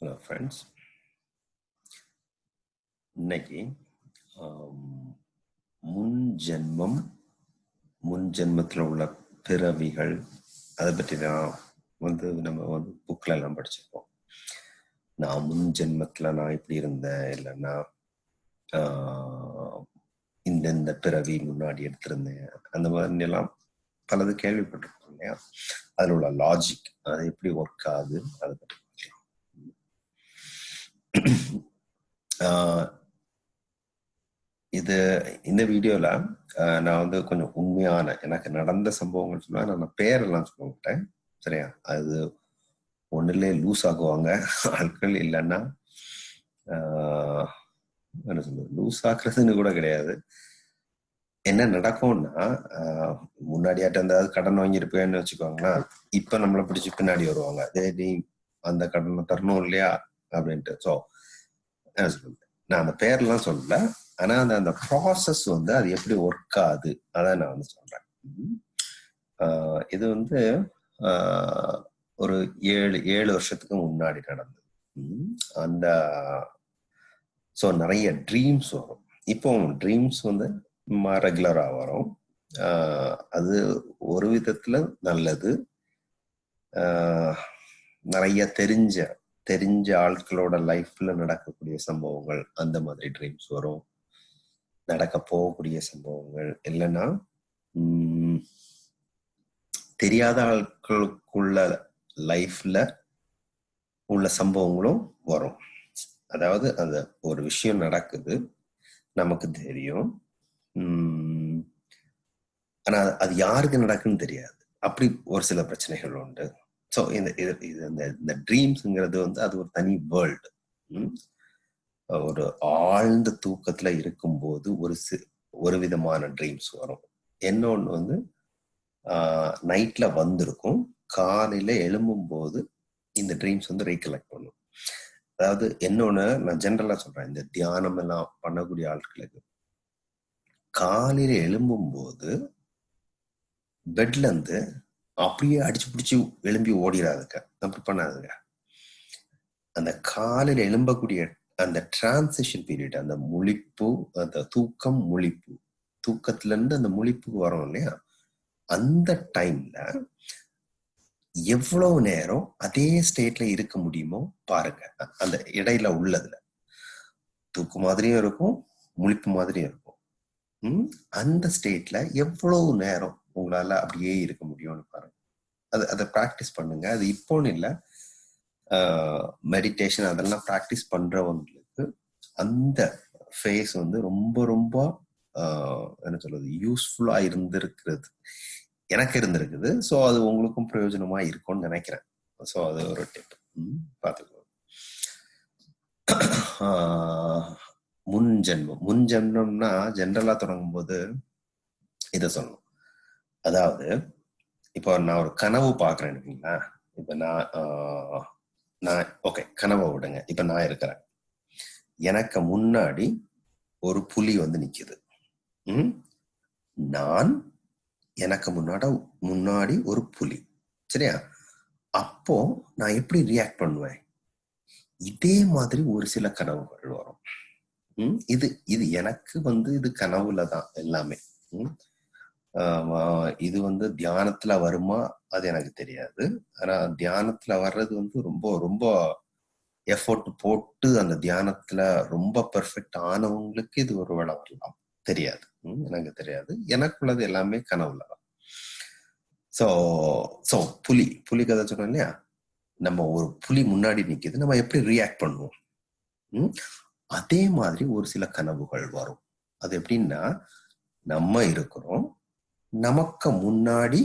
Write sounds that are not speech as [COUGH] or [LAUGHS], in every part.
Hello friends இன்னைக்கு ஆம், முன் ஜென்மம் முன் ஜென்மத்தில் உள்ள பிறவிகள் அதை பற்றி தான் வந்து நம்ம வந்து புக்கில் எல்லாம் படிச்சிருப்போம். நான் முன் ஜென்மத்தில் நான் இப்படி இருந்தேன் இல்லைன்னா ஆஹ், பிறவி முன்னாடி எடுத்திருந்தேன். அந்த மாதிரி எல்லாம் பலது கேள்விப்பட்டிருக்கோம் இல்லையா? அதில் உள்ள லாஜிக் அது எப்படி ஒர்க் ஆகுது அதை பற்றி [CLEARS THROAT] இது இந்த வீடியோல நான் வந்து கொஞ்சம் உண்மையான எனக்கு நடந்த சம்பவங்கள் சொல்லுவேன் நான் பேரெல்லாம் சொல்ல மாட்டேன். சரியா? அது ஒன்றுலே லூஸ் ஆகுவாங்க. ஆட்கள் இல்லைன்னா என்ன சொல்றது? லூஸ் ஆக்குறதுன்னு கூட கிடையாது. என்ன நடக்கும்னா முன்னாடியாட்ட இருந்தாவது கடன் வாங்கியிருப்பேன்னு வச்சுக்கோங்களேன். இப்ப நம்மளை பிடிச்சி பின்னாடி வருவாங்க. அதே நீ அந்த கடனை தரணும் இல்லையா? அப்படின்ட்டு. ஸோ என்ன சொல்றது? நான் அந்த பேர்லாம் சொல்லல. ஆனா அந்த அந்த ப்ராசஸ் வந்து அது எப்படி ஒர்க் ஆகுது? அதான் நான் வந்து சொல்றேன். ஆஹ் இது வந்து ஒரு ஏழு ஏழு வருஷத்துக்கு முன்னாடி நடந்தது. அந்த ஸோ நிறைய ட்ரீம்ஸ் வரும். இப்போ ட்ரீம்ஸ் வந்து ரெகுலராக வரும். அது ஒரு விதத்துல நல்லது. ஆஹ் நிறைய தெரிஞ்ச தெரிஞ்ச ஆட்களோட லைஃப்ல நடக்கக்கூடிய சம்பவங்கள் அந்த மாதிரி ட்ரீம்ஸ் வரும். நடக்க போகக்கூடிய சம்பவங்கள் இல்லைன்னா உம் தெரியாத ஆட்களுக்குள்ள லைஃப்ல உள்ள சம்பவங்களும் வரும். அதாவது அந்த ஒரு விஷயம் நடக்குது நமக்கு தெரியும். உம் ஆனா அது யாருக்கு நடக்குன்னு தெரியாது. அப்படி ஒரு சில பிரச்சனைகள் உண்டு. ஸோ இந்த இது இது இந்த இந்த ட்ரீம்ஸுங்கிறது வந்து அது ஒரு தனி வேர்ல்டு ஒரு ஆழ்ந்த தூக்கத்துல இருக்கும்போது ஒரு சி ஒரு விதமான ட்ரீம்ஸ் வரும். என்னொன்று வந்து நைட்ல வந்திருக்கும். காலையில எழும்பும்போது இந்த ட்ரீம்ஸ் வந்து ரீகலெக்ட் பண்ணும். அதாவது என்னொன்று நான் ஜென்ரலாக சொல்றேன். இந்த தியானம் எல்லாம் பண்ணக்கூடிய ஆட்களுக்கு. காலையில எழும்பும்போது பெட்லேருந்து அப்படியே அடிச்சு பிடிச்சி எழும்பி ஓடிடாதுங்க அப்படி பண்ணாதுங்க. அந்த காலில் எழும்பக்கூடிய அந்த டிரான்சிஷன் பீரியட் அந்த முழிப்பு அந்த தூக்கம் முழிப்பு தூக்கத்துல இருந்து அந்த முழிப்புக்கு வரும் இல்லையா? அந்த டைம்ல எவ்வளவு நேரம் அதே ஸ்டேட்ல இருக்க முடியுமோ பாருங்க. அந்த இடையில உள்ளதுல. தூக்கு மாதிரியும் இருக்கும் முழிப்பு மாதிரியும் இருக்கும். அந்த ஸ்டேட்ல எவ்வளவு நேரம் உங்களால அப்படியே இருக்க முடியும்னு பாருங்க. அது அதை ப்ராக்டிஸ் பண்ணுங்க. அது இப்போன்னு இல்லை. மெடிடேஷன் அதெல்லாம் ப்ராக்டிஸ் பண்றவங்களுக்கு அந்த ஃபேஸ் வந்து ரொம்ப ரொம்ப என்ன சொல்றது யூஸ்ஃபுல்லா இருந்திருக்கிறது. எனக்கு இருந்திருக்குது. ஸோ அது உங்களுக்கும் பிரயோஜனமா இருக்கும்னு நினைக்கிறேன். ஸோ அது ஒரு டிப் பார்த்துக்கோ முன் ஜென்மம். முன் ஜென்மம்னா ஜென்ரலா தொடங்கும் போது இதை சொல்லணும். அதாவது இப்போ நான் ஒரு கனவு பாக்குறேன் இருக்கீங்களா இப்ப நான் நான் ஓகே கனவை விடுங்க. இப்ப நான் இருக்கிறேன். எனக்கு முன்னாடி ஒரு புலி வந்து நிக்குது. உம் நான் எனக்கு முன்னாடி முன்னாடி ஒரு புலி. சரியா? அப்போ நான் எப்படி ரியாக்ட் பண்ணுவேன்? இதே மாதிரி ஒரு சில கனவுகள் வரும். ம்? இது இது எனக்கு வந்து இது கனவுல தான் எல்லாமே. இது வந்து தியானத்துல வருமா? அது எனக்கு தெரியாது. ஆனா தியானத்துல வர்றது வந்து ரொம்ப ரொம்ப எஃபோர்ட் போட்டு அந்த தியானத்துல ரொம்ப பெர்ஃபெக்ட் ஆனவங்களுக்கு இது ஒரு வேலை வரலாம். தெரியாது. எனக்கு தெரியாது. எனக்குள்ளது எல்லாமே கனவுல தான். ஸோ ஸோ புலி. புலி கதை சொன்னோம் இல்லையா? நம்ம ஒரு புலி முன்னாடி நிற்கிது நம்ம எப்படி ரியாக்ட் பண்ணுவோம்? அதே மாதிரி ஒரு சில கனவுகள் வரும். அது எப்படின்னா நம்ம இருக்கிறோம். நமக்கு முன்னாடி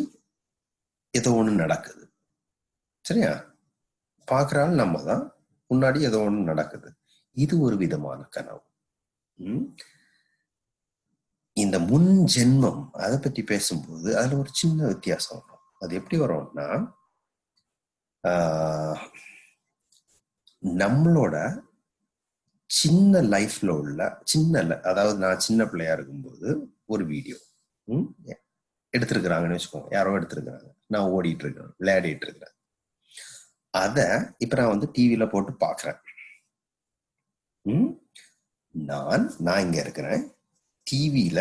ஏதோ ஒண்ணு நடக்குது. சரியா? பார்க்குறாள் நம்ம தான் முன்னாடி ஏதோ ஒண்ணு நடக்குது. இது ஒரு விதமான கனவு. இந்த முன் ஜென்மம் அதை பற்றி பேசும்போது அதுல ஒரு சின்ன வித்தியாசம் வரும். அது எப்படி வரும்னா நம்மளோட சின்ன லைஃப்ல உள்ள சின்ன அதாவது நான் சின்ன பிள்ளையா இருக்கும்போது ஒரு வீடியோ எடுத்திருக்கிறாங்கன்னு வச்சுக்கோங்க. யாரோ எடுத்திருக்கிறாங்க. நான் ஓடிட்டு இருக்கிறேன் விளையாடிட்டு இருக்கிறேன் அதை இப்ப நான் வந்து டிவியில போட்டு பாக்குறேன். நான் நான் இங்க இருக்கிறேன். டிவியில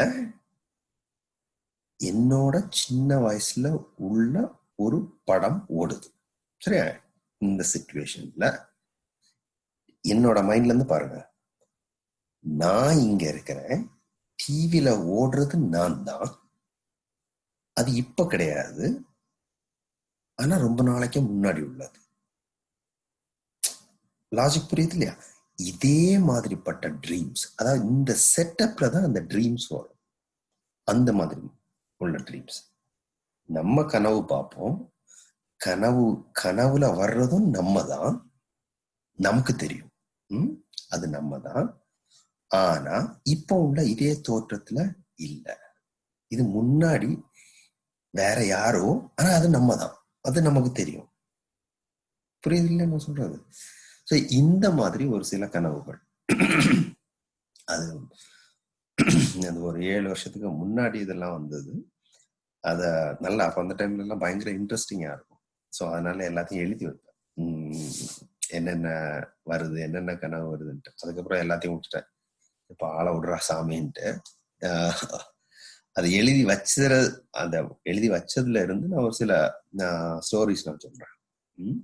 என்னோட சின்ன வயசுல உள்ள ஒரு படம் ஓடுது. சரியா? இந்த சுச்சுவேஷன்ல என்னோட மைண்ட்ல இருந்து பாருங்க. நான் இங்க இருக்கிறேன். டிவியில ஓடுறது நான் தான். அது இப்ப கிடையாது. ஆனா ரொம்ப நாளைக்கு முன்னாடி உள்ளது. லாஜிக் புரியுது இல்லையா? இதே மாதிரிப்பட்ட ட்ரீம்ஸ் அதாவது இந்த செட்டப்ல தான் அந்த ட்ரீம்ஸ் வரும். அந்த மாதிரி உள்ள ட்ரீம்ஸ் நம்ம கனவு பார்ப்போம். கனவு கனவுல வர்றதும் நம்ம தான். நமக்கு தெரியும். அது நம்ம தான். ஆனா இப்போ உள்ள இதே தோற்றத்துல இல்ல. இது முன்னாடி வேற யாரோ? ஆனா அது நம்ம தான் அது நமக்கு தெரியும். புரியுது இல்லை நான் சொல்றது? ஸோ இந்த மாதிரி ஒரு சில கனவுகள். அது அது ஒரு ஏழு வருஷத்துக்கு முன்னாடி இதெல்லாம் வந்தது. அத நல்லா அப்ப அந்த டைம்ல எல்லாம் பயங்கர இன்ட்ரெஸ்டிங்கா இருக்கும். ஸோ அதனால எல்லாத்தையும் எழுதி வைப்பேன். உம் என்னென்ன வருது என்னென்ன கனவு வருதுன்ட்டு. அதுக்கப்புறம் எல்லாத்தையும் விட்டுட்டேன் இப்போ ஆளை விடுறா சாமின்ட்டு. ஆஹ் அதை எழுதி வச்சது அந்த எழுதி வச்சதுல இருந்து நான் ஒரு சில ஸ்டோரிஸ் நான் சொல்றேன். உம்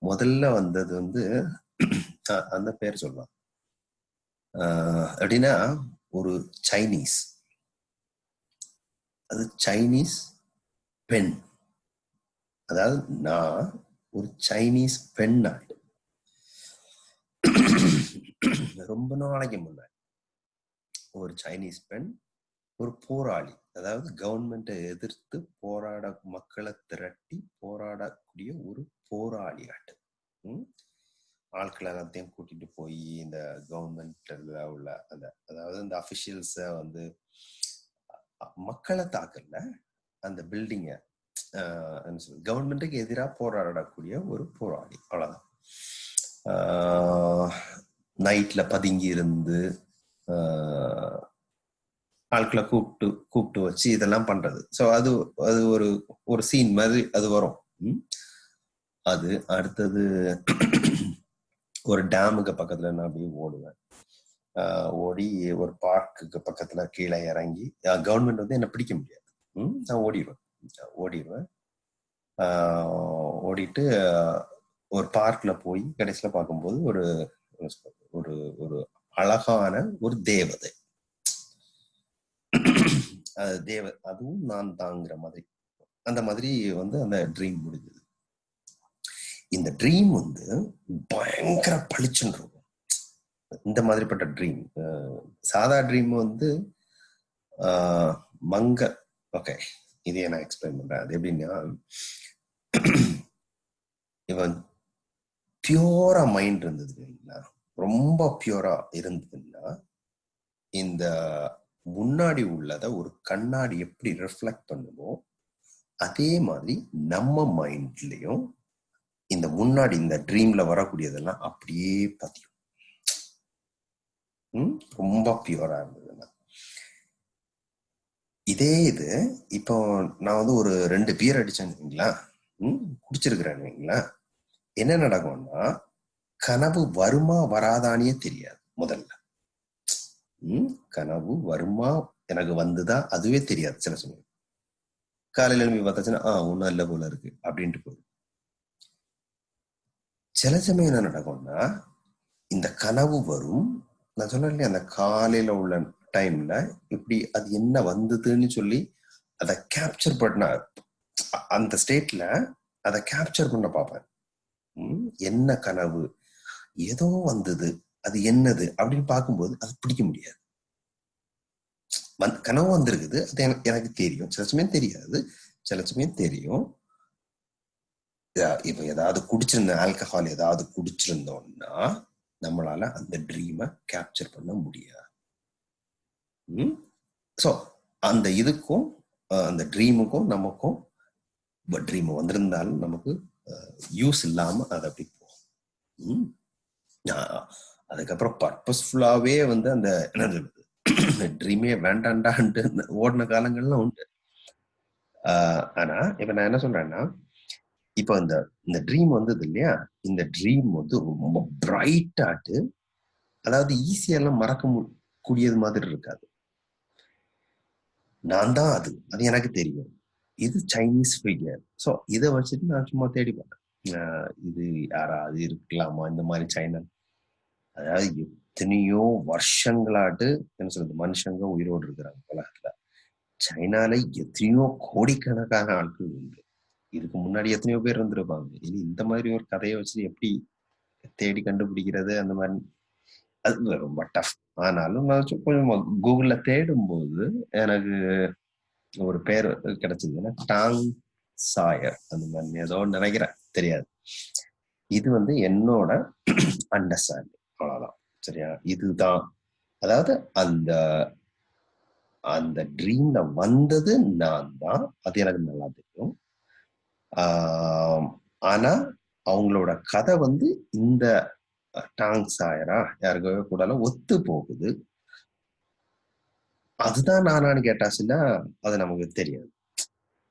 முதல்ல வந்தது வந்து அந்த பேர் சொல்லலாம். ஆஹ் எப்படின்னா ஒரு சைனீஸ் அது சைனீஸ் பெண் அதாவது நான் ஒரு சைனீஸ் பெண் நாடு ரொம்ப நாளைக்கு முன்னாடி. ஒரு சைனீஸ் பெண் ஒரு போராளி. அதாவது கவர்மெண்ட்டை எதிர்த்து போராட மக்களை திரட்டி போராடக்கூடிய ஒரு போராளி ஆட்டு ஆட்கள் எல்லாத்தையும் கூட்டிட்டு போய் இந்த கவர்மெண்ட்ல உள்ள அந்த அதாவது இந்த அபிஷியல்ஸ வந்து மக்களை தாக்கல. அந்த பில்டிங்க கவர்மெண்ட்டுக்கு எதிராக போராடக்கூடிய ஒரு போராளி. அவ்வளவுதான். நைட்ல பதுங்கி இருந்து ஆட்களை கூப்பிட்டு கூப்பிட்டு வச்சு இதெல்லாம் பண்றது. ஸோ அது அது ஒரு ஒரு சீன் மாதிரி அது வரும். ம்? அது அடுத்தது [CLEARS THROAT] ஒரு டேமுக்கு பக்கத்துல நான் அப்படியே ஓடுவேன். ஓடி ஒரு பார்க்குக்கு பக்கத்துல கீழே இறங்கி கவர்மெண்ட் வந்து என்ன பிடிக்க முடியாது. ம்? நான் ஓடிடுவேன். ஓடிடுவேன். ஓடிட்டு ஒரு பார்க்ல போய் கடைசியில பார்க்கும்போது ஒரு ஒரு ஒரு அழகான ஒரு தேவதை. தேவர் அதுவும் நான் தாங்கிற மாதிரி. அந்த மாதிரி வந்து அந்த ட்ரீம் முடிஞ்சது. இந்த ட்ரீம் வந்து பயங்கர பளிச்சுன்னு இருக்கும். இந்த மாதிரிப்பட்ட ட்ரீம் சாதா ட்ரீம் வந்து மங்க ஓகே இதையே நான் எக்ஸ்பிளைன் பண்றேன். அது எப்படின்னா இவன் பியூரா மைண்ட் இருந்தது இல்லைங்களா? ரொம்ப பியூரா இருந்ததுன்னா இந்த முன்னாடி உள்ளதை ஒரு கண்ணாடி எப்படி ரிஃப்ளெக்ட் பண்ணுமோ அதே மாதிரி நம்ம மைண்ட்லயும் இந்த முன்னாடி இந்த ட்ரீம்ல வரக்கூடியதெல்லாம் அப்படியே பதியும். ரொம்ப பியூரா இருந்ததுன்னா இதே இது இப்போ நான் வந்து ஒரு ரெண்டு பியர் அடிச்சேன்னு வைங்களா? ம் குடிச்சிருக்கிறேன்னு வைங்களா? என்ன நடக்கும்னா கனவு வருமா வராதானே தெரியாது முதல்ல. கனவு வருமா? எனக்கு வந்துதா? அதுவே தெரியாது சில சமயம். காலையில எழுப்பி பார்த்தாச்சுன்னா ஆ ஒன்றும் இல்லை போல இருக்கு அப்படின்ட்டு போயிடும். சில சமயம் என்ன நடக்கும்னா இந்த கனவு வரும். நான் சொன்னேன் இல்லையா அந்த காலையில உள்ள டைம்ல இப்படி அது என்ன வந்ததுன்னு சொல்லி அதை கேப்சர் பண்ண அந்த ஸ்டேட்ல அதை கேப்சர் பண்ண பார்ப்பேன். என்ன கனவு? ஏதோ வந்தது. அது என்னது அப்படின்னு பார்க்கும்போது அது பிடிக்க முடியாது. வந் கனவு வந்திருக்குது. அது எனக்கு தெரியும். சில சமயம் தெரியாது. சில சமயம் தெரியும். இப்போ இப்ப ஏதாவது குடிச்சிருந்த ஆல்கஹால் ஏதாவது குடிச்சிருந்தோம்னா நம்மளால அந்த ட்ரீமை கேப்சர் பண்ண முடியாது. ஸோ அந்த இதுக்கும் அந்த ட்ரீமுக்கும் நமக்கும் ட்ரீம் வந்திருந்தாலும் நமக்கு யூஸ் இல்லாம அது அப்படி போகும். அதுக்கப்புறம் பர்பஸ்ஃபுல்லாவே வந்து அந்த என்னது ட்ரீமே வேண்டாண்டான்ட்டு ஓடின காலங்கள்லாம் உண்டு. ஆஹ், ஆனா இப்ப நான் என்ன சொல்றேன்னா இப்போ இந்த இந்த ட்ரீம் வந்தது இல்லையா? இந்த ட்ரீம் வந்து ரொம்ப பிரைட்டாட்டு அதாவது ஈஸியெல்லாம் மறக்க கூடியது மாதிரி இருக்காது. நான் தான் அது. அது எனக்கு தெரியும். இது சைனீஸ் ஃபிகர் ஸோ இதை வச்சுட்டு நான் சும்மா தேடி பார்த்தேன். இது யாராவது இருக்கலாமா? இந்த மாதிரி சைனா அதாவது எத்தனையோ வருஷங்களாட்டு என்ன சொல்றது மனுஷங்க உயிரோடு இருக்கிறாங்க உலகத்துல. சைனால எத்தனையோ கோடிக்கணக்கான ஆட்கள் உண்டு. இதுக்கு முன்னாடி எத்தனையோ பேர் இருந்திருப்பாங்க. இனி இந்த மாதிரி ஒரு கதையை வச்சு எப்படி தேடி கண்டுபிடிக்கிறது அந்த மாதிரி. அது ரொம்ப டஃப் ஆனாலும் நான் கொஞ்சம் கூகுள்ல தேடும்போது எனக்கு ஒரு பேர் கிடைச்சதுன்னா டாங் சாயர். அந்த மாதிரி. ஏதோ நினைக்கிறேன். தெரியாது. இது வந்து என்னோட அண்டர்ஸ்டாண்டிங் அவ்வளோதான் சரியா? இதுதான். அதாவது அந்த அந்த ட்ரீம்ல வந்தது நான் தான். அது எனக்கு நல்லா தெரியும். ஆஹ் ஆனா அவங்களோட கதை வந்து இந்த டாங் சாயரா? யாருக்கவே கூட ஒத்து போகுது. அதுதான் நானான்னு கேட்டாச்சுன்னா அது நமக்கு தெரியாது.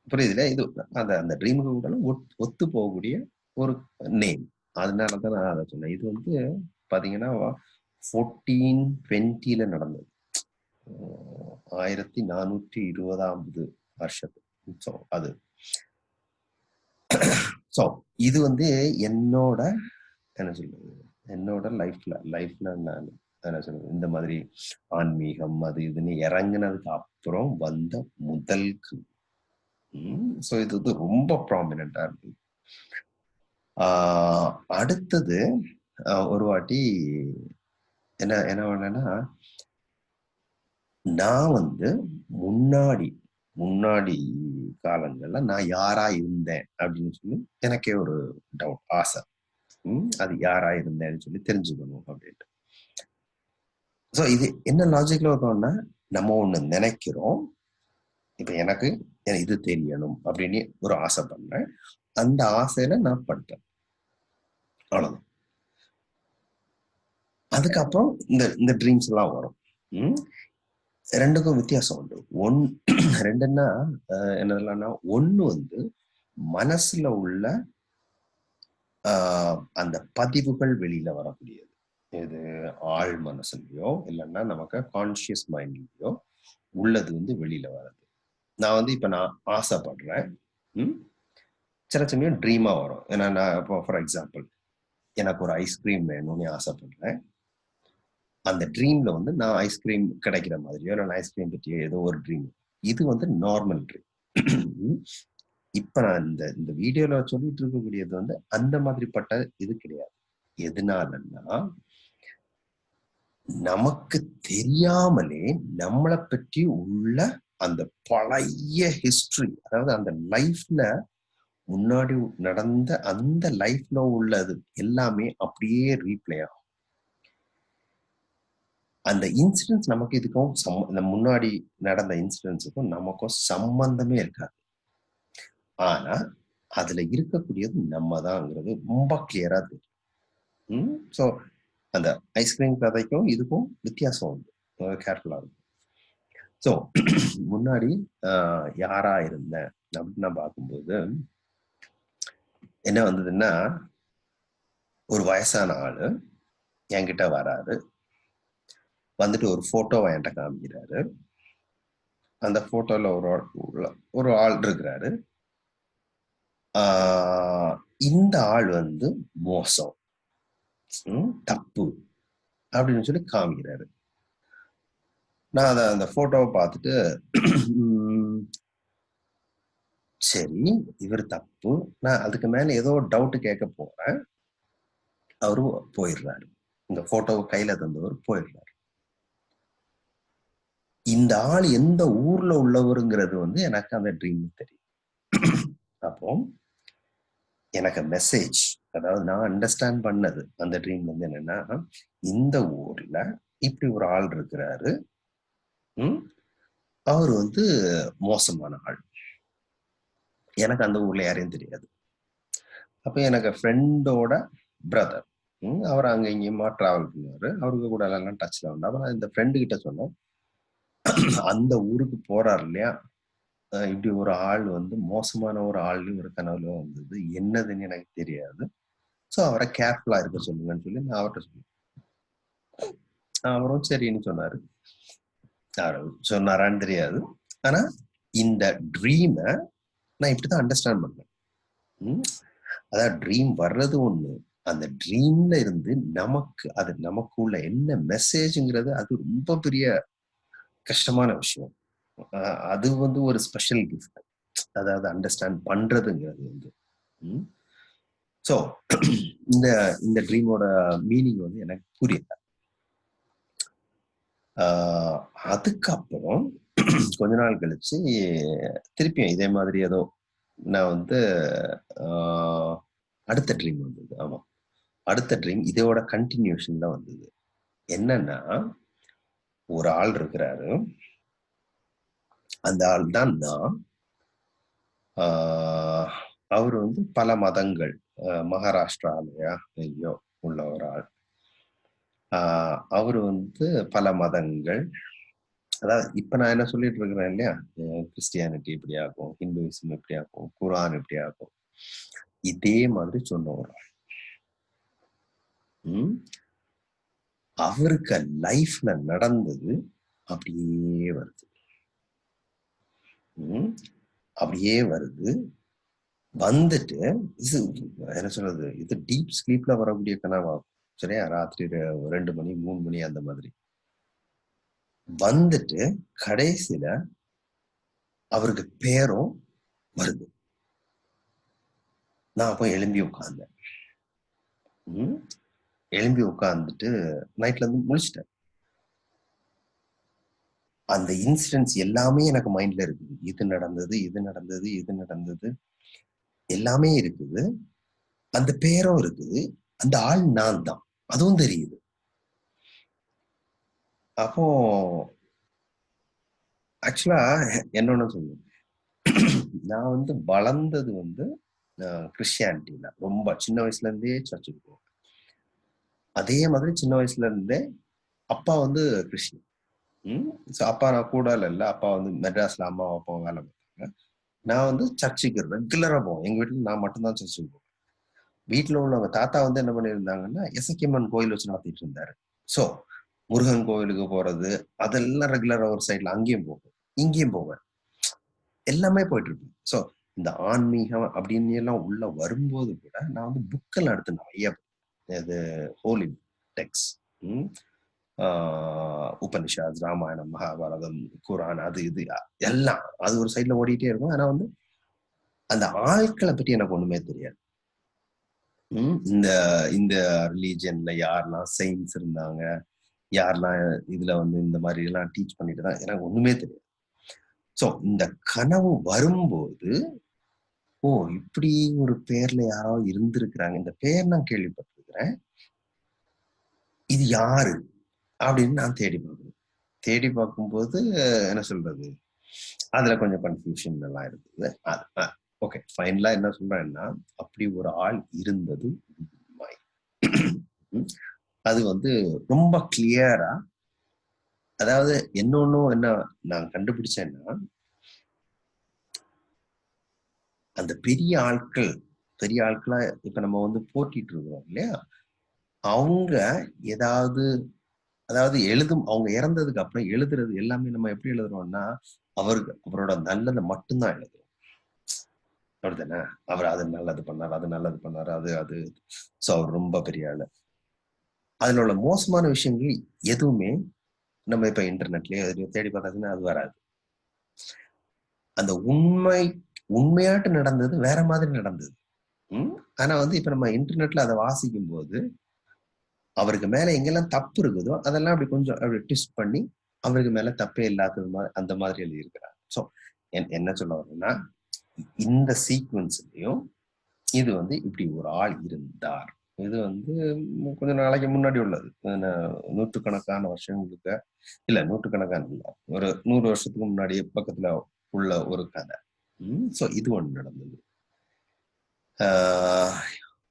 புரியுதுல? இது அந்த அந்த ட்ரீமுக்கு கூட ஒத்து போகக்கூடிய ஒரு நேம் அதனாலதான் நான் அதை சொன்னேன். இது வந்து பார்த்தீங்கன்னா ஃபோர்டீன் டுவெண்ட்டியில் நடந்தது. ஆயிரத்தி நானூற்றி இருபதாவது வருஷத்து ஸோ அது. ஸோ இது வந்து என்னோட என்ன சொல்றது? என்னோட லைஃப்ல லைஃப்ல நான் என்ன சொல்றது? இந்த மாதிரி ஆன்மீகம் அது இதுன்னு இறங்குனதுக்கு அப்புறம் வந்த முதல் ஸோ இது வந்து ரொம்ப ப்ராமினா இருக்கு ஆஹ் அடுத்தது ஒரு வாட்டி என்ன என்ன பண்ணேன்னா நான் வந்து முன்னாடி முன்னாடி காலங்கள்ல நான் யாரா இருந்தேன் அப்படின்னு சொல்லி எனக்கே ஒரு டவுட் ஆசை. அது யாரா இருந்தேன்னு சொல்லி தெரிஞ்சுக்கணும் அப்படின்ட்டு. ஸோ இது என்ன லாஜிக்ல இருக்கோம்னா நம்ம ஒண்ணு நினைக்கிறோம் இப்ப எனக்கு இது தெரியணும் அப்படின்னு ஒரு ஆசை பண்றேன் அந்த ஆசையில நான் படுத்தேன். அவ்வளவுதான். அதுக்கப்புறம் இந்த இந்த ட்ரீம்ஸ் எல்லாம் வரும். ரெண்டுக்கும் வித்தியாசம் உண்டு. ஒன் [CLEARS THROAT] ரெண்டுன்னா என்னதுலன்னா ஒண்ணு வந்து மனசுல உள்ள ஆஹ், அந்த பதிவுகள் வெளியில வரக்கூடியது. இது ஆழ் மனசுலயோ இல்லைன்னா நமக்கு கான்சியஸ் மைண்ட்லயோ உள்ளது வந்து வெளியில வர்றது. நான் வந்து இப்ப நான் ஆசைப்படுறேன். ம்? சில சமயம் ட்ரீமா வரும். ஏன்னா நான் இப்போ ஃபார் எக்ஸாம்பிள் எனக்கு ஒரு ஐஸ்கிரீம் வேணும்னு ஆசைப்படுறேன். அந்த ட்ரீம்ல வந்து நான் ஐஸ்கிரீம் கிடைக்கிற மாதிரியோ நான் ஐஸ்கிரீம் பற்றியோ ஏதோ ஒரு ட்ரீம் இது வந்து நார்மல் ட்ரீம் இப்ப நான் இந்த இந்த வீடியோல சொல்லிட்டு இருக்கக்கூடியது வந்து அந்த மாதிரிப்பட்ட இது கிடையாது. எதனாலன்னா நமக்கு தெரியாமலே நம்மளை பற்றி உள்ள அந்த பழைய ஹிஸ்டரி அதாவது அந்த லைஃப்ல முன்னாடி நடந்த அந்த லைஃப்ல உள்ளது எல்லாமே அப்படியே ரீப்ளே ஆகும். அந்த இன்சிடென்ட்ஸ் நமக்கு இதுக்கும் சம்ம இந்த முன்னாடி நடந்த இன்சிடென்ட்ஸுக்கும் நமக்கும் சம்பந்தமே இருக்காது. ஆனா அதுல இருக்கக்கூடியது நம்ம தான்ங்கிறது ரொம்ப கிளியரா தெரியும். ஸோ அந்த ஐஸ்கிரீம் கதைக்கும் இதுக்கும் வித்தியாசம் உண்டு. கேர்ஃபுல்லா இருக்கும். ஸோ [CLEARS THROAT] முன்னாடி யாரா இருந்தேன் அப்படின்னு நான் பார்க்கும்போது என்ன வந்ததுன்னா ஒரு வயசான ஆளு என்கிட்ட வராரு. வந்துட்டு ஒரு ஃபோட்டோவை என்கிட்ட காமிக்கிறாரு. அந்த போட்டோல ஒரு ஆள் உள்ள- ஒரு ஆள் இருக்கிறாரு. இந்த ஆள் வந்து மோசம். ம், தப்பு. அப்படின்னு சொல்லி காமிக்கிறாரு. நான் அதை அந்த போட்டோவை பார்த்துட்டு சரி இவர் தப்பு. நான் அதுக்கு மேல ஏதோ டவுட் கேட்க போறேன். அவரு போயிடுறாரு. இந்த போட்டோவை கையில தந்தவர் போயிடுறாரு. இந்த ஆள் எந்த ஊர்ல உள்ளவருங்கிறது வந்து எனக்கு அந்த ட்ரீம் தெரியும். அப்போ எனக்கு மெசேஜ் அதாவது நான் அண்டர்ஸ்டாண்ட் பண்ணது அந்த ட்ரீம் வந்து என்னன்னா இந்த ஊர்ல இப்படி ஒரு ஆள் இருக்கிறாரு. அவர் வந்து மோசமான ஆள். எனக்கு அந்த ஊர்ல யாரையும் தெரியாது. அப்ப எனக்கு ஃப்ரெண்டோட பிரதர் அவர் அங்க இங்கேயுமா டிராவல் பண்ணுவாரு. அவருக்கு கூட எல்லாம் டச்ல உண்டு. அப்ப நான் இந்த ஃப்ரெண்டு கிட்ட சொன்னேன் அந்த ஊருக்கு போறாரு இல்லையா? இப்படி ஒரு ஆள் வந்து மோசமான ஒரு ஆள் ஒரு கனவுல வந்தது. என்னதுன்னு எனக்கு தெரியாது. ஸோ அவரை கேர்ஃபுல்லா இருக்க சொல்லுங்கன்னு சொல்லி நான் அவர்கிட்ட சொன்னேன். அவரும் சரின்னு சொன்னாரு. சொன்னாரான்னு தெரியாது. ஆனா இந்த ட்ரீமை நான் இப்படிதான் அண்டர்ஸ்டாண்ட் பண்ணேன். அதான் அதாவது ட்ரீம் வர்றது ஒண்ணு. அந்த ட்ரீம்ல இருந்து நமக்கு அது நமக்குள்ள என்ன மெசேஜ்ங்கிறது அது ரொம்ப பெரிய கஷ்டமான விஷயம். அது வந்து ஒரு ஸ்பெஷல் கிஃப்ட் அதாவது அண்டர்ஸ்டாண்ட் பண்றதுங்கிறது வந்து. ஸோ இந்த இந்த ட்ரீமோட மீனிங் வந்து எனக்கு புரியல. ஆஹ் அதுக்கப்புறம் கொஞ்ச நாள் கழிச்சு திருப்பியும் இதே மாதிரி ஏதோ நான் வந்து ஆஹ் அடுத்த ட்ரீம் வந்தது. ஆமா. அடுத்த ட்ரீம் இதோட கண்டினியூஷன் தான் வந்தது. என்னன்னா ஒரு ஆள் இருக்கிறாரு. அந்த ஆள் தான் நான். ஆஹ் அவர் வந்து பல மதங்கள் மகாராஷ்டிராலயா ஐயோ உள்ள ஒரு ஆள். ஆஹ் அவர் வந்து பல மதங்கள். அதாவது இப்ப நான் என்ன சொல்லிட்டு இருக்கிறேன் இல்லையா? கிறிஸ்டியானிட்டி இப்படி ஆகும் ஹிந்துவிசம் இப்படி ஆகும் குரான் இப்படி ஆகும். இதே மாதிரி சொன்ன ஒரு ஆள். அவருக்கு லைஃப்ல நடந்தது அப்படியே வருது. அப்படியே வருது. வந்துட்டு இது என்ன சொல்றது? இது டீப் ஸ்லீப்ல வரக்கூடிய கனவாகும் சரியா? ராத்திரி ரெண்டு மணி மூணு மணி அந்த மாதிரி. வந்துட்டு கடைசியில அவருக்கு பேரும் வருது. நான் அப்போ எழும்பி உட்கார்ந்தேன். எழும்பி உட்கார்ந்துட்டு நைட்ல இருந்து முழிச்சிட்டேன். அந்த இன்சிடென்ட்ஸ் எல்லாமே எனக்கு மைண்ட்ல இருக்குது. இது நடந்தது இது நடந்தது இது நடந்தது. எல்லாமே இருக்குது. அந்த பேரும் இருக்குது. அந்த ஆள் நான் தான். அதுவும் தெரியுது. அப்போ ஆக்சுவலா என்னன்னு சொல்லுவேன். நான் வந்து வளர்ந்தது வந்து கிறிஸ்டியானிட்டியில ரொம்ப சின்ன வயசுல இருந்தே சர்ச்சுக்கு போவோம் அதே மாதிரி சின்ன வயசுல இருந்தே அப்பா வந்து கிறிஸ்டின் ம்? ஸோ அப்பா நான் கூட இல்லை அப்பா வந்து மெட்ராஸ்ல அம்மா அப்பாவும் வேலை பார்த்தாங்க. நான் வந்து சர்ச்சுக்கு ரெகுலரா போவேன். எங்க வீட்டுல நான் மட்டும்தான் சர்ச்சுக்கு போவேன். வீட்டுல உள்ளவங்க தாத்தா வந்து என்ன பண்ணியிருந்தாங்கன்னா எசக்கியம்மன் கோயில் வச்சு நடத்திட்டு இருந்தாரு. ஸோ முருகன் கோயிலுக்கு போறது அதெல்லாம் ரெகுலரா ஒரு சைட்ல அங்கேயும் போவேன். இங்கேயும் போவேன். எல்லாமே போயிட்டு இருப்பேன் ஸோ இந்த ஆன்மீகம் அப்படின்னு எல்லாம் உள்ள வரும்போது கூட நான் வந்து புக்கெல்லாம் எடுத்து நிறைய இது ஹோலி டெக்ஸ் உபனிஷாத் ராமாயணம் மகாபாரதம் குரான் அது இது எல்லாம். அது ஒரு சைட்ல ஓடிட்டே இருக்கும். ஆனா வந்து அந்த ஆட்களை பற்றி எனக்கு ஒண்ணுமே தெரியாது. இந்த இந்த ரிலீஜன்ல யாரெல்லாம் சயின்ஸ் இருந்தாங்க யாரெல்லாம் இதுல வந்து இந்த மாதிரி எல்லாம் டீச் பண்ணிட்டு தான் எனக்கு ஒண்ணுமே தெரியாது. ஸோ இந்த கனவு வரும்போது ஓ இப்படி ஒரு பேர்ல யாரோ இருந்திருக்கிறாங்க. இந்த பேர் நான் சொல்றேன். இது யாரு? அப்படின்னு நான் தேடி பார்க்கணும். தேடி பார்க்கும்போது என்ன சொல்றது? அதுல கொஞ்சம் கன்ஃபியூஷன் எல்லாம் இருக்குது ஓகே ஃபைனலா என்ன சொல்றேன்னா அப்படி ஒரு ஆள் இருந்தது உண்மை. அது வந்து ரொம்ப கிளியரா அதாவது இன்னொன்னும் என்ன நான் கண்டுபிடிச்சேன்னா அந்த பெரிய ஆட்கள் பெரிய ஆட்களா இப்ப நம்ம வந்து போட்டிட்டு இருக்கிறோம் இல்லையா? அவங்க ஏதாவது அதாவது எழுதும் அவங்க இறந்ததுக்கு அப்புறம் எழுதுறது எல்லாமே நம்ம எப்படி எழுதுறோம்னா அவருக்கு அவரோட நல்லதை மட்டும்தான் எழுதுறோம். அப்படிதானே அவர் அது நல்லது பண்ணார் அது நல்லது பண்ணாரு அது அது. சோ அவர் ரொம்ப பெரிய ஆளு. அதுல உள்ள மோசமான விஷயங்கள் எதுவுமே நம்ம இப்ப இன்டர்நெட்லயே எதுலயோ தேடி பார்த்தாச்சுன்னா அது வராது. அந்த உண்மை உண்மையாட்டு நடந்தது வேற மாதிரி நடந்தது. ஆனா வந்து இப்ப நம்ம இன்டர்நெட்ல அதை வாசிக்கும் போது அவருக்கு மேல எங்கெல்லாம் தப்பு இருக்குதோ அதெல்லாம் அப்படி கொஞ்சம் அப்படி ட்விஸ்ட் பண்ணி அவருக்கு மேல தப்பே இல்லாதது மாதிரி அந்த மாதிரி எழுதியிருக்கிறாங்க ஸோ என்ன சொல்ல வரேன்னா இந்த சீக்வன்ஸ்லயும் இது வந்து இப்படி ஒரு ஆள் இருந்தார். இது வந்து கொஞ்ச நாளைக்கு முன்னாடி உள்ளது. நூற்றுக்கணக்கான வருஷங்களுக்கு இல்ல நூற்றுக்கணக்கான இல்ல ஒரு நூறு வருஷத்துக்கு முன்னாடி பக்கத்துல உள்ள ஒரு கதை. ஸோ இது ஒன்று நடந்தது.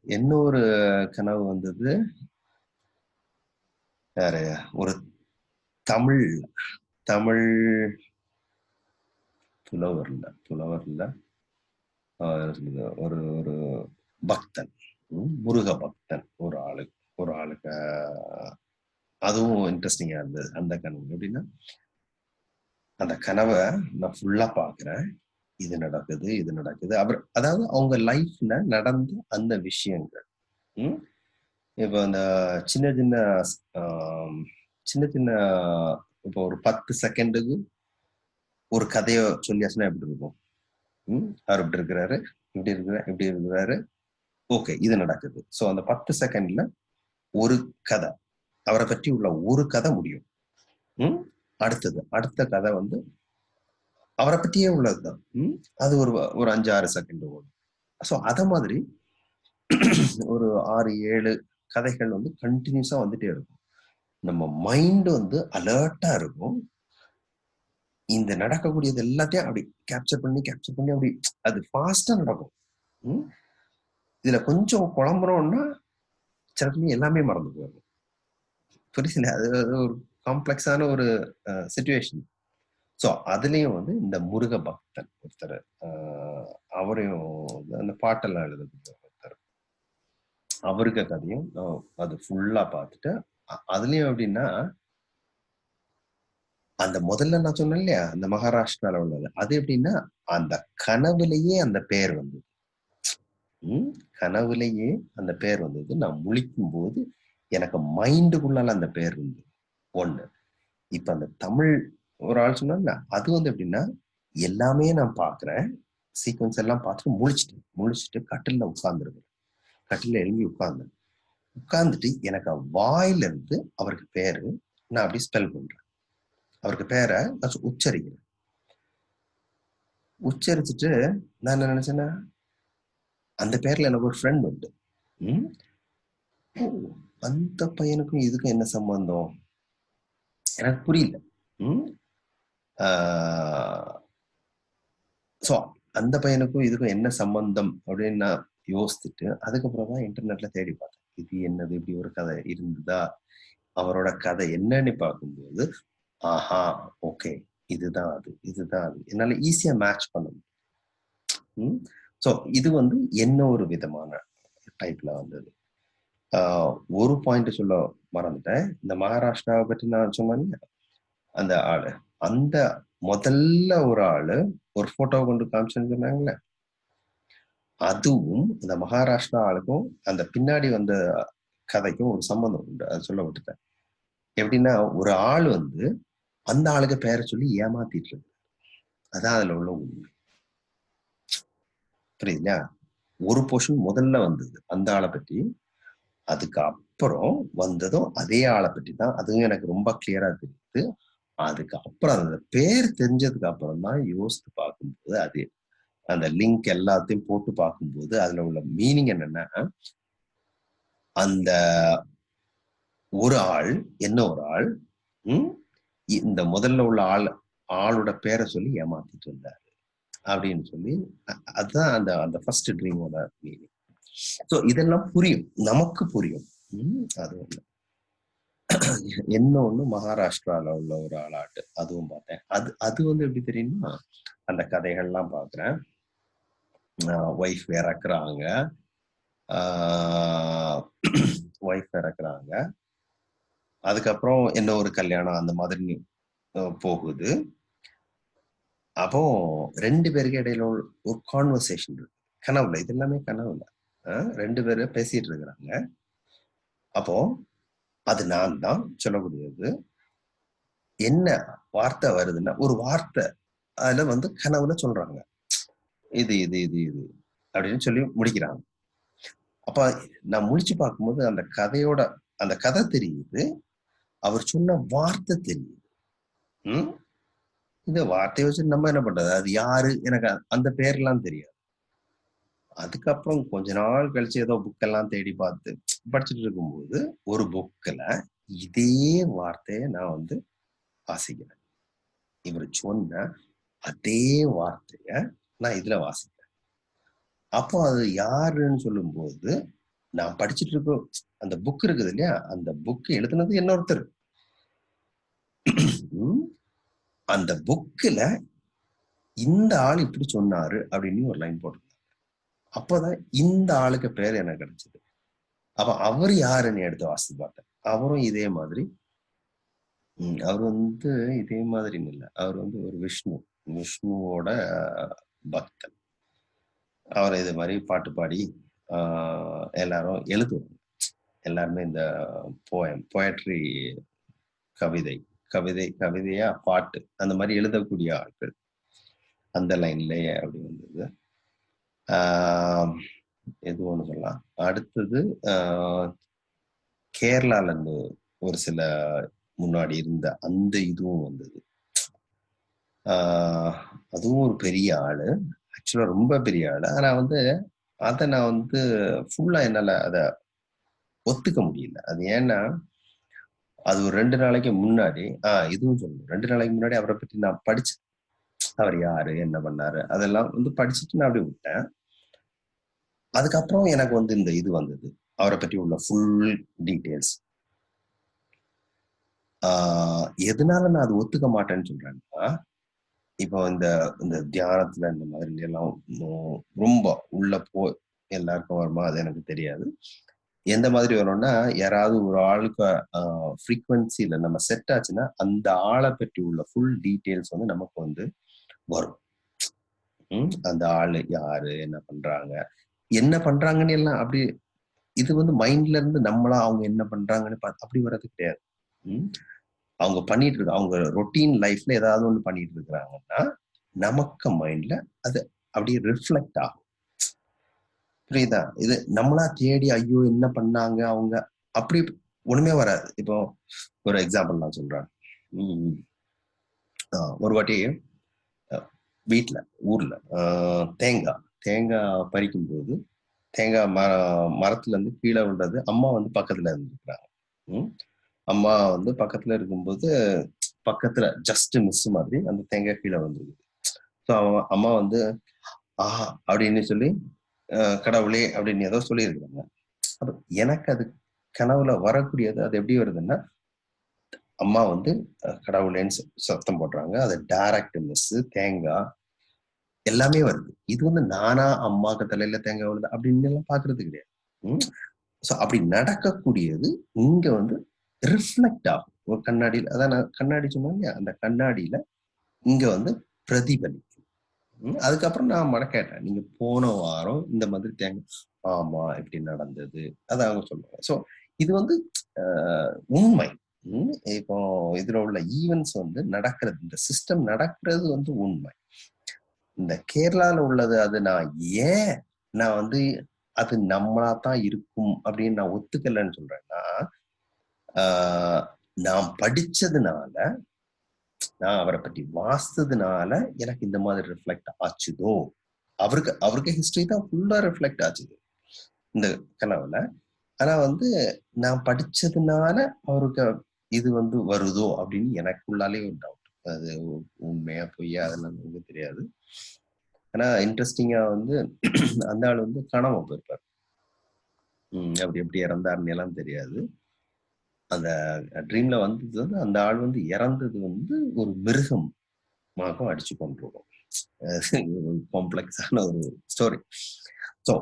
இன்னொரு கனவு வந்தது. வேற ஒரு தமிழ் தமிழ் புலவர்ல இல்ல இல்ல. ஒரு ஒரு பக்தன் முருக பக்தன் ஒரு ஆளு ஒரு ஆளுக்கு அதுவும் இன்ட்ரெஸ்டிங்கா இருந்தது அந்த கனவு. எப்படின்னா அந்த கனவை நான் ஃபுல்லா பாக்குறேன் இது நடக்குது இது நடக்குது. அவர் அதாவது அவங்க லைஃப்ல நடந்த அந்த விஷயங்கள். இப்போ அந்த சின்ன சின்ன சின்ன சின்ன இப்போ ஒரு பத்து செகண்டுக்கு ஒரு கதையை சொல்லியாச்சுன்னா எப்படி இருக்கும்? அவர் இப்படி இருக்கிறாரு இப்படி இருக்கிற இப்படி இருக்கிறாரு. ஓகே இது நடக்குது. ஸோ அந்த பத்து செகண்ட்ல ஒரு கதை. அவரை பற்றி உள்ள ஒரு கதை முடியும். அடுத்தது அடுத்த கதை வந்து அவரை பற்றியே உள்ளதுதான்? அது ஒரு ஒரு அஞ்சு ஆறு செகண்ட் ஓடும். ஸோ அத மாதிரி ஒரு ஆறு ஏழு கதைகள் வந்து கண்டினியூஸா வந்துட்டே இருக்கும். நம்ம மைண்ட் வந்து அலர்ட்டா இருக்கும். இந்த நடக்கக்கூடியது எல்லாத்தையும் அப்படி கேப்சர் பண்ணி கேப்சர் பண்ணி அப்படி அது ஃபாஸ்டா நடக்கும். ம்? இதுல கொஞ்சம் குழம்புறோம்னா சில சமயம் எல்லாமே மறந்து போயிடும். புரியல அது அது ஒரு காம்ப்ளெக்ஸான ஒரு சுச்சுவேஷன் ஸோ அதுலயும் வந்து இந்த முருக பக்தன் ஒருத்தர் ஆஹ் அவரையும் அந்த பாட்டெல்லாம் எழுதக்கூடிய ஒருத்தர். அவருக்கு கதையும் நான் அது ஃபுல்லா பார்த்துட்டு அதுலயும் எப்படின்னா அந்த முதல்ல நான் சொன்னேன் இல்லையா அந்த மகாராஷ்டிரால உள்ளது. அது எப்படின்னா அந்த கனவுலயே அந்த பேர் வந்தது. உம் கனவுலயே அந்த பேர் வந்தது. நான் முழிக்கும் போது எனக்கு மைண்டுக்குள்ளால அந்த பேர் வந்தது. ஒண்ணு இப்ப அந்த தமிழ் ஒரு ஆள் சொன்னாங்க அது வந்து எப்படின்னா எல்லாமே நான் பாக்குறேன். சீக்வன்ஸ் எல்லாம் பார்த்துட்டு முழிச்சிட்டு முழிச்சிட்டு கட்டில உட்கார்ந்துருக்குறேன் கட்டில எழுதி உட்கார்ந்தேன். உட்கார்ந்துட்டு எனக்கு வாயில இருந்து அவருக்கு பேரு நான் அப்படி ஸ்பெல் பண்றேன். அவருக்கு பேரை நான் உச்சரிக்கிறேன். உச்சரிச்சுட்டு நான் என்ன நினைச்சேன்னா அந்த பேர்ல எனக்கு ஒரு ஃப்ரெண்ட் உண்டு. அந்த பையனுக்கும் இதுக்கும் என்ன சம்பந்தம்? எனக்கு புரியல. ஸோ அந்த பையனுக்கும் இதுக்கும் என்ன சம்பந்தம் அப்படின்னு நான் யோசிச்சுட்டு அதுக்கப்புறம் தான் இன்டர்நெட்ல தேடி பார்த்தேன். இது என்னது? இப்படி ஒரு கதை இருந்ததா? அவரோட கதை என்னன்னு பார்க்கும்போது ஆஹா ஓகே இதுதான் அது இதுதான் அது. என்னால ஈஸியா மேட்ச் பண்ண முடியும். ஸோ இது வந்து என்ன ஒரு விதமான டைப்ல வந்தது? ஒரு பாயிண்ட் சொல்ல மறந்துட்டேன். இந்த மகாராஷ்டிராவை பற்றி நான் சொன்னேன் அந்த ஆளு. அந்த முதல்ல ஒரு ஆளு ஒரு போட்டோ கொண்டு காமிச்சேன்னு சொன்னாங்களே. அதுவும் அந்த மகாராஷ்டிரா ஆளுக்கும் அந்த பின்னாடி வந்த கதைக்கும் ஒரு சம்பந்தம் உண்டு. அது சொல்ல விட்டுட்டேன். எப்படின்னா ஒரு ஆள் வந்து அந்த ஆளுக்கு பெயரை சொல்லி ஏமாத்திட்டு இருக்கு அதான் அதுல உள்ள உண்மை. புரியுதுங்களா? ஒரு போர்ஷன் முதல்ல வந்தது அந்த ஆளை பற்றி. அதுக்கு அப்புறம் வந்ததும் அதே ஆளை பற்றி தான். அதுவும் எனக்கு ரொம்ப கிளியரா தெரியுது. அதுக்கு அப்புறம் அந்த பேர் தெரிஞ்சதுக்கு அப்புறம் தான் யோசித்து பார்க்கும்போது அது அந்த லிங்க் எல்லாத்தையும் போட்டு பார்க்கும்போது அதுல உள்ள மீனிங் என்னன்னா அந்த ஒரு ஆள் என்ன ஒரு ஆள்? இந்த முதல்ல உள்ள ஆள் ஆளோட பேரை சொல்லி ஏமாத்திட்டு இருந்தாரு அப்படின்னு சொல்லி அதுதான் அந்த அந்த ஃபர்ஸ்ட் ட்ரீமோட மீனிங் ஸோ இதெல்லாம் புரியும். நமக்கு புரியும். அது ஒண்ணு. என்ன ஒண்ணு மகாராஷ்டிரால உள்ள ஒரு ஆளாட்டு அதுவும் பார்த்தேன். அது அது வந்து எப்படி தெரியுமா? அந்த கதைகள்லாம் பாக்குறேன் ஒய்ஃப் இறக்குறாங்க. ஒய்ஃப் இறக்குறாங்க. அதுக்கப்புறம் என்ன ஒரு கல்யாணம் அந்த மாதிரி போகுது. அப்போ ரெண்டு பேருக்கு இடையில ஒரு கான்வர்சேஷன் இருக்கு. கனவுல இது எல்லாமே கனவுல. ரெண்டு பேரும் பேசிட்டு இருக்கிறாங்க. அப்போ அது நான் தான் சொல்லக்கூடியது என்ன வார்த்தை வருதுன்னா ஒரு வார்த்தை. அதுல வந்து கனவுல சொல்றாங்க. இது இது இது இது அப்படின்னு சொல்லி முடிக்கிறாங்க. அப்ப நான் முடிச்சு பார்க்கும்போது அந்த கதையோட அந்த கதை தெரியுது. அவர் சொன்ன வார்த்தை தெரியுது. உம் இந்த வார்த்தையை வச்சு நம்ம என்ன பண்றது? அது யாரு? எனக்கு அந்த பேர்லாம் தெரியாது. அதுக்கப்புறம் கொஞ்ச நாள் கழிச்சு ஏதோ புக்கெல்லாம் தேடி பார்த்து படிச்சுட்டு இருக்கும்போது ஒரு புக்கில் இதே வார்த்தையை நான் வந்து வாசிக்கிறேன். இவர் சொன்ன அதே வார்த்தைய நான் இதுல வாசிக்கிறேன். அப்போ அது யாருன்னு சொல்லும்போது நான் படிச்சுட்டு இருக்கோம் அந்த புக் இருக்குது இல்லையா? அந்த புக் எழுதுனது இன்னொருத்தர். அந்த புக்கில் இந்த ஆள் இப்படி சொன்னாரு அப்படின்னு ஒரு லைன் போட்டு அப்பதான் இந்த ஆளுக்கு பேர் எனக்கு கிடைச்சது? அப்ப அவர் யாருன்னு எடுத்து வாசித்து பார்த்தேன் அவரும் இதே மாதிரி உம் அவர் வந்து இதே மாதிரின்னு இல்லை. அவர் வந்து ஒரு விஷ்ணு விஷ்ணுவோட பக்தன். அவர் இது மாதிரி பாட்டு பாடி ஆஹ் எல்லாரும் எழுதுவாங்க. எல்லாருமே இந்த போயம் போயட்ரி கவிதை கவிதை கவிதையா பாட்டு அந்த மாதிரி எழுதக்கூடிய ஆட்கள். அந்த லைன்லயே அப்படி வந்தது. எது ஒன்று சொல்லலாம். அடுத்தது ஆஹ் கேரளால இருந்து ஒரு சில முன்னாடி இருந்த அந்த இதுவும் வந்தது. ஆஹ் அதுவும் ஒரு பெரிய ஆளு. ஆக்சுவலா ரொம்ப பெரிய ஆளு. ஆனா வந்து அதை நான் வந்து ஃபுல்லா என்னால அதை ஒத்துக்க முடியல. அது ஏன்னா அது ஒரு ரெண்டு நாளைக்கு முன்னாடி ஆஹ் இதுவும் சொல்லணும். ரெண்டு நாளைக்கு முன்னாடி அவரை பற்றி நான் படிச்சேன் அவர் யாரு என்ன பண்ணாரு அதெல்லாம் வந்து படிச்சுட்டு நான் அப்படியே விட்டேன். அதுக்கப்புறம் எனக்கு வந்து இந்த இது வந்தது. அவரை பற்றி உள்ள ஃபுல் டீட்டெயில்ஸ் ஆஹ் எதனால நான் அது ஒத்துக்க மாட்டேன்னு சொல்றேன்னா இப்போ இந்த இந்த தியானத்துல இந்த மாதிரி எல்லாம் ரொம்ப உள்ள போ எல்லாருக்கும் வருமா? அது எனக்கு தெரியாது. எந்த மாதிரி வரும்னா யாராவது ஒரு ஆளுக்கு ஃப்ரீக்வன்சியில நம்ம செட் ஆச்சுன்னா அந்த ஆளை பற்றி உள்ள ஃபுல் டீட்டெயில்ஸ் வந்து நமக்கு வந்து வரும். உம் அந்த ஆளு யாரு? என்ன பண்றாங்க? என்ன பண்றாங்கன்னு எல்லாம் அப்படி இது வந்து மைண்ட்ல இருந்து நம்மளா அவங்க என்ன பண்றாங்கன்னு அப்படி வர்றது கிடையாது. அவங்க பண்ணிட்டு இருக்க அவங்க ரொட்டீன் லைஃப்ல ஏதாவது ஒண்ணு பண்ணிட்டு இருக்கிறாங்கன்னா நமக்கு மைண்ட்ல அது அப்படியே ரிஃப்ளெக்ட் ஆகும். புரியுதா? இது நம்மளா தேடி ஐயோ என்ன பண்ணாங்க அவங்க? அப்படி ஒண்ணுமே வராது. இப்போ ஒரு எக்ஸாம்பிள் நான் சொல்றேன். ஒரு வாட்டி வீட்டுல ஊர்ல தேங்காய். தேங்காய் பறிக்கும் போது தேங்காய் மர மரத்துல இருந்து கீழே விழுறது அம்மா வந்து பக்கத்துல இருந்துருக்குறாங்க. உம் அம்மா வந்து பக்கத்துல இருக்கும்போது பக்கத்துல ஜஸ்ட் மிஸ் மாதிரி அந்த தேங்காய் கீழே வந்துருக்குது ஸோ அவன் அம்மா வந்து ஆஹா அப்படின்னு சொல்லி கடவுளே அப்படின்னு ஏதோ சொல்லியிருக்கிறாங்க. அப்ப எனக்கு அது கனவுல வரக்கூடியது அது எப்படி வருதுன்னா அம்மா வந்து கடவுளேன்னு சத்தம் போடுறாங்க. அது டைரக்ட் மிஸ் தேங்காய் எல்லாமே வருது. இது வந்து நானா அம்மாக்கு தலையில தேங்காய் விழுது அப்படின்னு எல்லாம் பாக்குறது கிடையாது. ஸோ அப்படி நடக்கக்கூடியது இங்க வந்து ரிஃப்ளெக்ட் ஆகும். ஒரு கண்ணாடியில் அதான் நான் கண்ணாடி சொன்னாங்க அந்த கண்ணாடியில இங்க வந்து பிரதிபலிக்கும். அதுக்கப்புறம் நான் மட கேட்டேன் நீங்க போன வாரம் இந்த மாதிரி தேங்காய் ஆமா இப்படி நடந்தது. அதை அவங்க சொல்லுவாங்க. ஸோ இது வந்து உண்மை. இப்போ இதுல உள்ள ஈவெண்ட்ஸ் வந்து நடக்கிறது இந்த சிஸ்டம் நடக்கிறது வந்து உண்மை. இந்த கேரளால உள்ளது அது நான் ஏன் நான் வந்து அது நம்மளா தான் இருக்கும் அப்படின்னு நான் ஒத்துக்கலன்னு சொல்றேன்னா ஆஹ் நான் படிச்சதுனால நான் அவரை பற்றி வாசித்ததுனால எனக்கு இந்த மாதிரி ரிஃப்ளெக்ட் ஆச்சுதோ? அவருக்கு அவருக்கு ஹிஸ்டரி தான் ஃபுல்லா ரிஃப்ளெக்ட் ஆச்சுது. இந்த கனவுல. ஆனா வந்து நான் படிச்சதுனால அவருக்கு இது வந்து வருதோ அப்படின்னு எனக்குள்ளாலே ஒரு டவுட் அது உண்மையா பொய்யா அதெல்லாம் நமக்கு தெரியாது. ஆனா இன்ட்ரெஸ்டிங்கா வந்து [CLEARS THROAT] அந்த ஆள் வந்து கனவு போயிருப்பார். உம் அப்படி எப்படி இறந்தாருன்னு எல்லாம் தெரியாது. அந்த ட்ரீம்ல வந்தது வந்து அந்த ஆள் வந்து இறந்தது வந்து ஒரு மிருகம் மாகம் அடிச்சு கொண்டிருக்கும் காம்ப்ளெக்ஸான [LAUGHS] ஒரு ஸ்டோரி ஸோ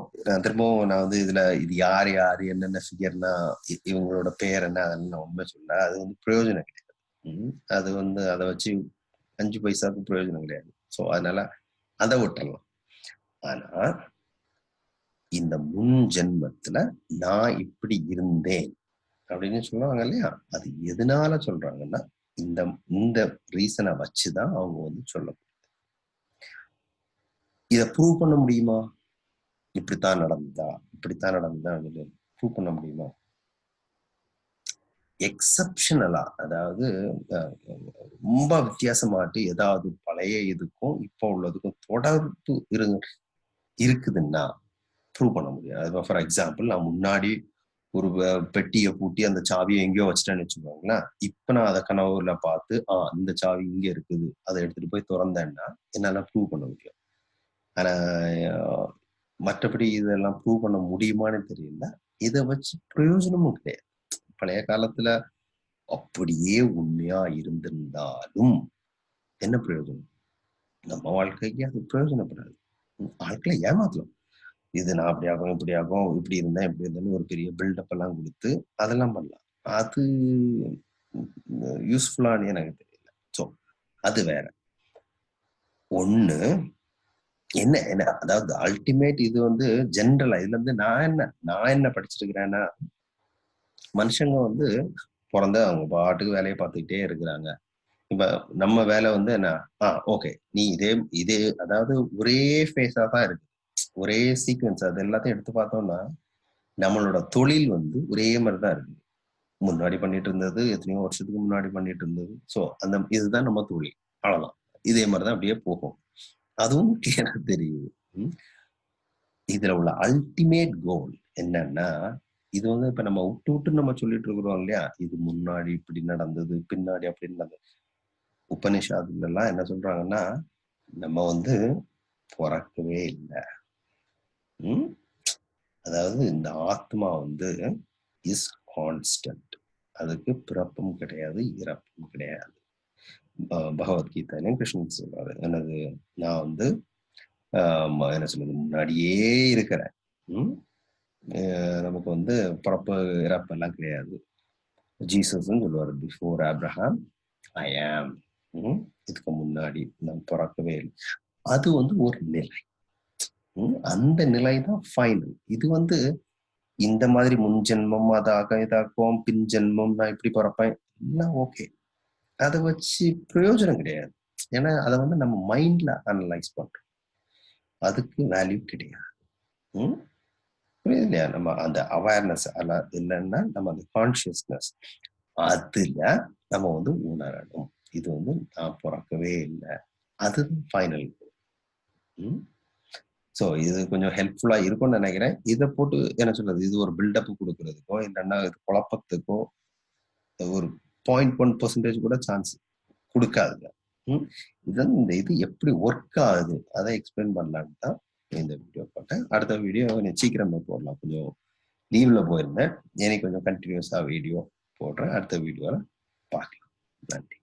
திரும்பவும் நான் வந்து இதுல இது யார் யார் என்னென்ன ஃபிகர்னா இவங்களோட பேர் என்ன அதெல்லாம் நான் உண்மை சொல்ல அது வந்து பிரயோஜனம் கிடையாது. அது வந்து அதை வச்சு அஞ்சு பைசாவுக்கு பிரயோஜனம் கிடையாது. ஸோ அதனால அதை விட்டுறலாம். ஆனா இந்த முன் ஜென்மத்துல நான் இப்படி இருந்தேன் அப்படின்னு சொல்லுவாங்க இல்லையா? அது எதனால சொல்றாங்கன்னா இந்த இந்த ரீசனை வச்சுதான் அவங்க வந்து சொல்ல இத ப்ரூவ் பண்ண முடியுமா? இப்படித்தான் நடந்ததா? இப்படித்தான் நடந்ததா? ப்ரூவ் பண்ண முடியுமா? எக்ஸப்ஷனலா அதாவது ரொம்ப வித்தியாசமாட்டு ஏதாவது பழைய இதுக்கும் இப்போ உள்ளதுக்கும் தொடர்பு இரு இருக்குதுன்னா ப்ரூவ் பண்ண முடியாது. ஃபார் எக்ஸாம்பிள் நான் முன்னாடி ஒரு பெட்டியை பூட்டி அந்த சாவியை எங்கேயோ வச்சுட்டேன்னு வச்சுக்கோங்களேன். இப்போ நான் அதை கனவுல பார்த்து ஆ இந்த சாவி இங்கே இருக்குது. அதை எடுத்துட்டு போய் திறந்தேன்னா என்னால் ப்ரூவ் பண்ண முடியும். ஆனால் மற்றபடி இதெல்லாம் ப்ரூவ் பண்ண முடியுமான்னு தெரியல. இதை வச்சு பிரயோஜனமும் கிடையாது. பழைய காலத்துல அப்படியே உண்மையா இருந்திருந்தாலும் என்ன பிரயோஜனம்? நம்ம வாழ்க்கைக்கு அது பிரயோஜனப்படாது. ஆட்களை ஏமாத்தலாம். இது நான் அப்படி ஆகும் இப்படி ஆகும் இப்படி இருந்தேன் இப்படி இருந்தேன்னு ஒரு பெரிய பில்டப் எல்லாம் கொடுத்து அதெல்லாம் பண்ணலாம். அது யூஸ்ஃபுல்லானே எனக்கு தெரியல. ஸோ அது வேற. ஒண்ணு என்ன என்ன அதாவது அல்டிமேட் இது வந்து ஜென்ரலா இதுல இருந்து நான் என்ன நான் என்ன படிச்சிருக்கிறேன்னா மனுஷங்க வந்து பிறந்த அவங்க பாட்டுக்கு வேலையை பார்த்துக்கிட்டே இருக்கிறாங்க. இப்ப நம்ம வேலை வந்து என்ன? ஆ ஓகே நீ இதே இதே அதாவது ஒரே ஃபேஸா தான் இருக்கு. ஒரே சீக்வன்ஸ் அது எல்லாத்தையும் எடுத்து பார்த்தோம்னா நம்மளோட தொழில் வந்து ஒரே மாதிரி தான் இருக்கு. முன்னாடி பண்ணிட்டு இருந்தது எத்தனையோ வருஷத்துக்கு முன்னாடி பண்ணிட்டு இருந்தது. ஸோ அந்த இதுதான் நம்ம தொழில். அவ்வளவுதான். இதே மாதிரி தான் அப்படியே போகும். அதுவும் கிளியரா தெரியுது. இதுல உள்ள அல்டிமேட் கோல் என்னன்னா இது வந்து இப்ப நம்ம விட்டு விட்டு நம்ம சொல்லிட்டு இருக்கிறோம் இல்லையா? இது முன்னாடி இப்படி நடந்தது பின்னாடி அப்படி நடந்தது. உபனிஷாதுல எல்லாம் என்ன சொல்றாங்கன்னா நம்ம வந்து பிறக்கவே இல்லை. உம் அதாவது இந்த ஆத்மா வந்து இஸ் கான்ஸ்டன்ட் அதுக்கு பிறப்பும் கிடையாது இறப்பும் கிடையாது. பகவத்கீதையிலும் கிருஷ்ணன் சொல்றாரு. என்னது? நான் வந்து என்ன சொல்றது? முன்னாடியே இருக்கிறேன். நமக்கு வந்து பிறப்பு இறப்பு எல்லாம் கிடையாது. ஜீசஸ்ன்னு சொல்லுவார் பிஃபோர் ஆப்ரஹாம் ஐ ஆம் இதுக்கு முன்னாடி நான் பிறக்கவே இல்லை. அது வந்து ஒரு நிலை. அந்த நிலை தான் ஃபைனல் இது வந்து இந்த மாதிரி முன் ஜென்மம் அதாக இதாக்குவோம் பின் ஜென்மம் நான் இப்படி பிறப்பேன் எல்லாம் ஓகே அதை வச்சு பிரயோஜனம் கிடையாது. ஏன்னா அதை வந்து நம்ம மைண்ட்ல அனலைஸ் பண்றோம். அதுக்கு வேல்யூ கிடையாது. ம் புரியுது இல்லையா நம்ம அந்த அவேர்னஸ் அல்ல இல்லைன்னா நம்ம அந்த கான்சியஸ்னஸ் அதுல நம்ம வந்து உணரணும். இது வந்து நான் பிறக்கவே இல்லை. அது ஃபைனல் ஸோ இது கொஞ்சம் ஹெல்ப்ஃபுல்லாக இருக்கும்னு நினைக்கிறேன். இதை போட்டு என்ன சொல்றது? இது ஒரு பில்டப் கொடுக்கறதுக்கோ இல்லைன்னா இது குழப்பத்துக்கோ ஒரு பாயிண்ட் ஒன் பர்சன்டேஜ் கூட சான்ஸ் கொடுக்காதுங்க. இதன் இந்த இது எப்படி ஒர்க் ஆகுது? அதை எக்ஸ்பிளைன் பண்ணலான்னு தான் இந்த வீடியோ போட்டேன். அடுத்த வீடியோ கொஞ்சம் சீக்கிரமா போடலாம். கொஞ்சம் லீவ்ல போயிருந்தேன். எனக்கு கொஞ்சம் கண்டினியூஸா வீடியோ போடுறேன். அடுத்த வீடியோவில் பார்க்கலாம். நன்றி.